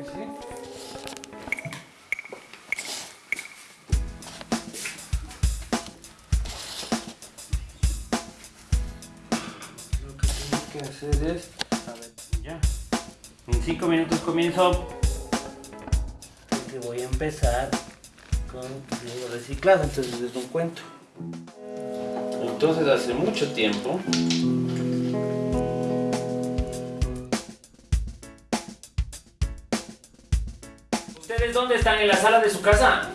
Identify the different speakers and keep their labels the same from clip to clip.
Speaker 1: Lo que tengo que hacer es... A ver, ya. En 5 minutos comienzo. Porque voy a empezar con vidrio reciclado, entonces les un cuento. Entonces hace mucho tiempo ¿Ustedes dónde están? ¿En la sala de su casa?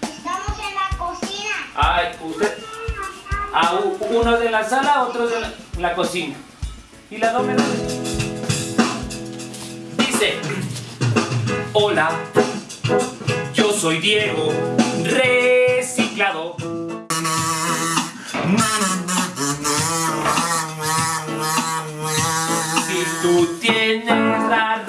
Speaker 2: Estamos en la cocina.
Speaker 1: Ay, usted... Ah, uno de la sala, otro de la, la cocina. ¿Y la doble dónde? Dice... Hola, yo soy Diego, reciclado. Si tú tienes la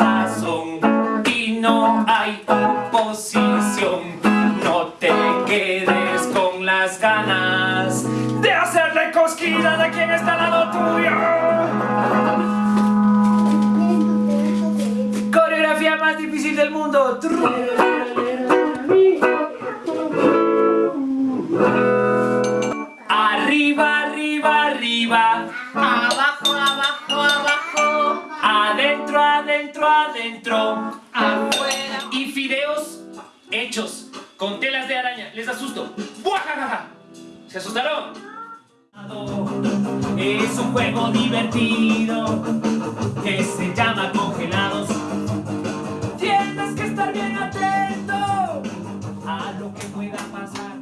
Speaker 1: oposición, no te quedes con las ganas de hacerle cosquillas a quien está al lado tuyo. Coreografía más difícil del mundo. Arriba, arriba, arriba.
Speaker 3: Abajo, abajo, abajo,
Speaker 1: Adentro, adentro, adentro. les asusto. ¡Buajajaja! ¿Se asustaron? Es un juego divertido que se llama congelados. Tienes que estar bien atento a lo que pueda pasar.